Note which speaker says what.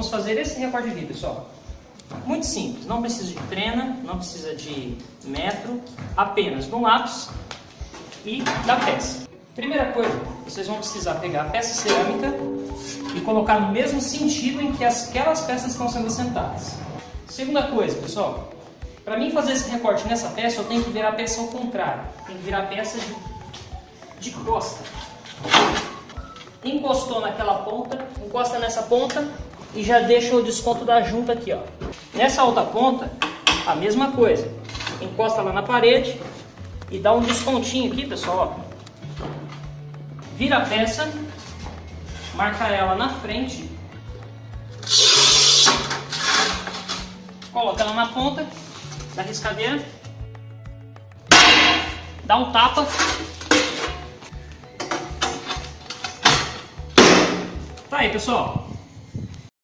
Speaker 1: vamos fazer esse recorte aqui, pessoal. Muito simples, não precisa de trena, não precisa de metro, apenas do lápis e da peça. Primeira coisa, vocês vão precisar pegar a peça cerâmica e colocar no mesmo sentido em que aquelas peças estão sendo assentadas. Segunda coisa, pessoal, para mim fazer esse recorte nessa peça, eu tenho que virar a peça ao contrário. Tem que virar a peça de, de costa. Encostou naquela ponta, encosta nessa ponta e já deixa o desconto da junta aqui, ó. Nessa outra ponta, a mesma coisa. Encosta lá na parede e dá um descontinho aqui, pessoal, ó. Vira a peça, marca ela na frente, coloca ela na ponta da riscadeira, dá um tapa, tá aí pessoal,